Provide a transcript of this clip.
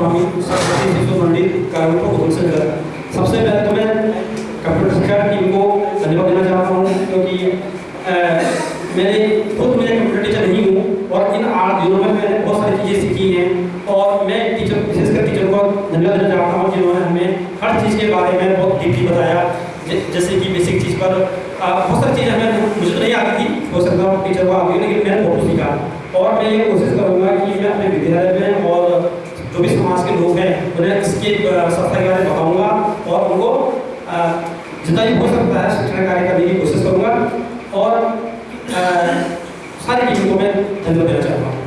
स्वामी सरस्वती शिशु पंडित कारुणिक wholesaler सबसे पहले तो मैं कंप्यूटर शिक्षा टीम को धन्यवाद देना चाहता हूँ, क्योंकि मैंने खुद मैं कंप्यूटर टीचर नहीं हूँ, और इन आठ दिनों में मैंने बहुत सारी चीज़ें सीखी हैं, और मैं टीचर विशेषकर टीचर को धन्यवाद देना चाहता हूँ, जिन्होंने हमें हर चीज़ के बारे में बहुत डीपली बताया। जैसे कि बेसिक चीज़ पर बहुत सारी चीज़ें हमें मुझे तो नहीं आती थी, हो सकता टीचर को आती लेकिन मैंने बहुत सीखा। और मैं ये कोशिश करूँगा कि मैं अपने विद्यालय में और जो भी समाज के लोग हैं, उन्हें इसके सफ़र के बारे में बताऊँगा और उनको जितना भी हो सकता है शिक्षण कार्य करने की कोशिश करूँगा और सारी टीम को मैं धन्यवाद देना चाहूँगा